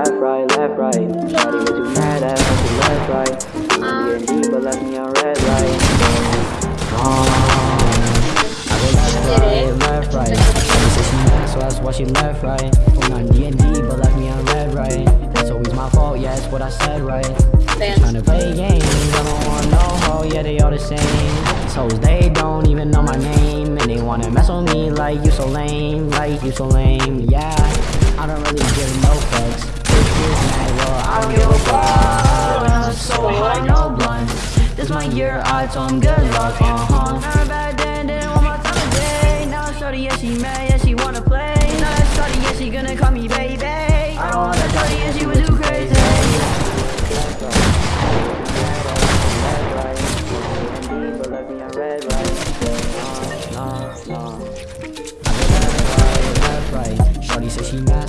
left, right, left, right. Not even too mad at me, left, right. Feeling getting deep, but left me on red light. I go left, right, left, right. Mad, so that's why she left, right. Well, not D and D, but left me on red, right. That's always my fault, yeah, that's what I said, right. Trying to play games, I don't want no hoe, yeah, they all the same. So they don't even know my name, and they wanna mess with me like you so lame, like you so lame, yeah. I don't really give no fucks Bitches mad, well, I don't give a fuck. So high, no blunt. This my year, I told 'em good luck, uh-huh. Back then, didn't want my time of day. Now shorty, yeah, she mad, yeah, she wanna play. Now that shorty, yeah, she gonna call me baby. I don't want that shorty, yeah, she was too crazy. Shorty says she mad,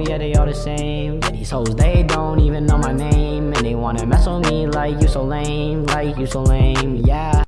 Oh, yeah, they all the same. Yeah, these hoes, they don't even know my name, and they wanna mess with me like you so lame, like you so lame, yeah.